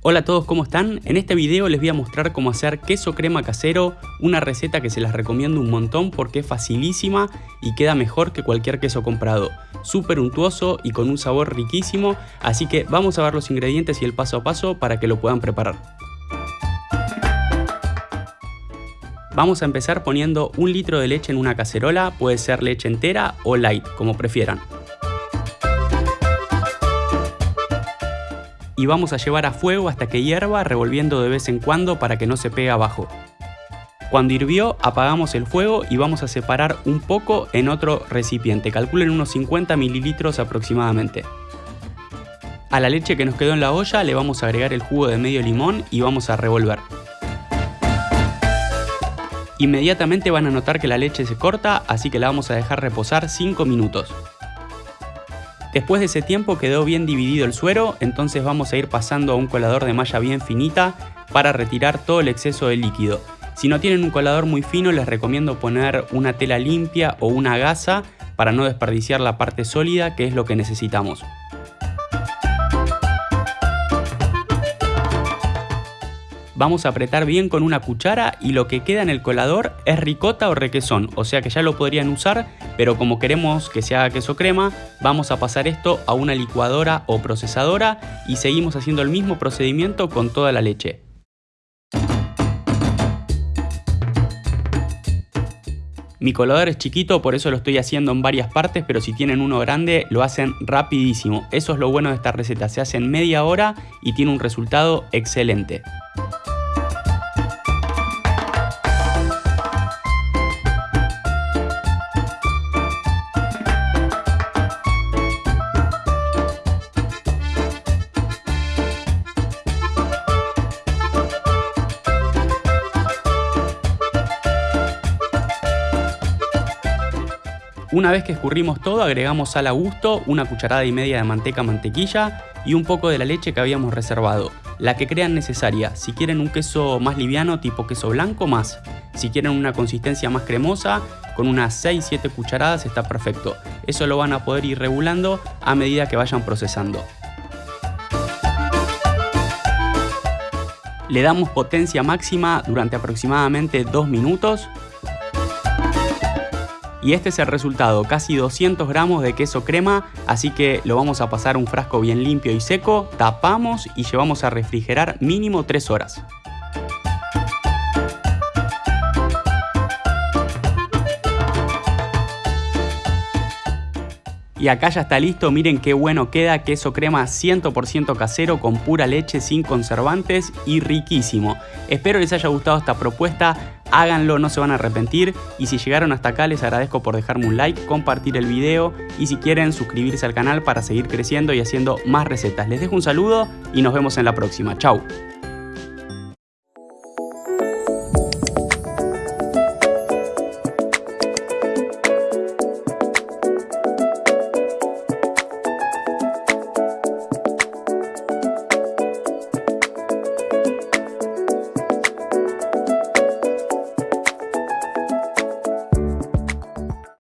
Hola a todos, ¿cómo están? En este video les voy a mostrar cómo hacer queso crema casero, una receta que se las recomiendo un montón porque es facilísima y queda mejor que cualquier queso comprado. Súper untuoso y con un sabor riquísimo, así que vamos a ver los ingredientes y el paso a paso para que lo puedan preparar. Vamos a empezar poniendo un litro de leche en una cacerola, puede ser leche entera o light, como prefieran. Y vamos a llevar a fuego hasta que hierva revolviendo de vez en cuando para que no se pegue abajo. Cuando hirvió apagamos el fuego y vamos a separar un poco en otro recipiente, calculen unos 50 mililitros aproximadamente. A la leche que nos quedó en la olla le vamos a agregar el jugo de medio limón y vamos a revolver. Inmediatamente van a notar que la leche se corta, así que la vamos a dejar reposar 5 minutos. Después de ese tiempo quedó bien dividido el suero, entonces vamos a ir pasando a un colador de malla bien finita para retirar todo el exceso de líquido. Si no tienen un colador muy fino les recomiendo poner una tela limpia o una gasa para no desperdiciar la parte sólida que es lo que necesitamos. Vamos a apretar bien con una cuchara y lo que queda en el colador es ricota o requesón, o sea que ya lo podrían usar, pero como queremos que se haga queso crema, vamos a pasar esto a una licuadora o procesadora y seguimos haciendo el mismo procedimiento con toda la leche. Mi colador es chiquito, por eso lo estoy haciendo en varias partes, pero si tienen uno grande lo hacen rapidísimo. Eso es lo bueno de esta receta, se hace en media hora y tiene un resultado excelente. Una vez que escurrimos todo agregamos sal a gusto, una cucharada y media de manteca mantequilla y un poco de la leche que habíamos reservado, la que crean necesaria. Si quieren un queso más liviano tipo queso blanco más, si quieren una consistencia más cremosa con unas 6-7 cucharadas está perfecto. Eso lo van a poder ir regulando a medida que vayan procesando. Le damos potencia máxima durante aproximadamente 2 minutos y este es el resultado, casi 200 gramos de queso crema, así que lo vamos a pasar a un frasco bien limpio y seco, tapamos y llevamos a refrigerar mínimo 3 horas. Y acá ya está listo, miren qué bueno queda, queso crema 100% casero con pura leche sin conservantes y riquísimo. Espero les haya gustado esta propuesta, háganlo, no se van a arrepentir y si llegaron hasta acá les agradezco por dejarme un like, compartir el video y si quieren suscribirse al canal para seguir creciendo y haciendo más recetas. Les dejo un saludo y nos vemos en la próxima, chau.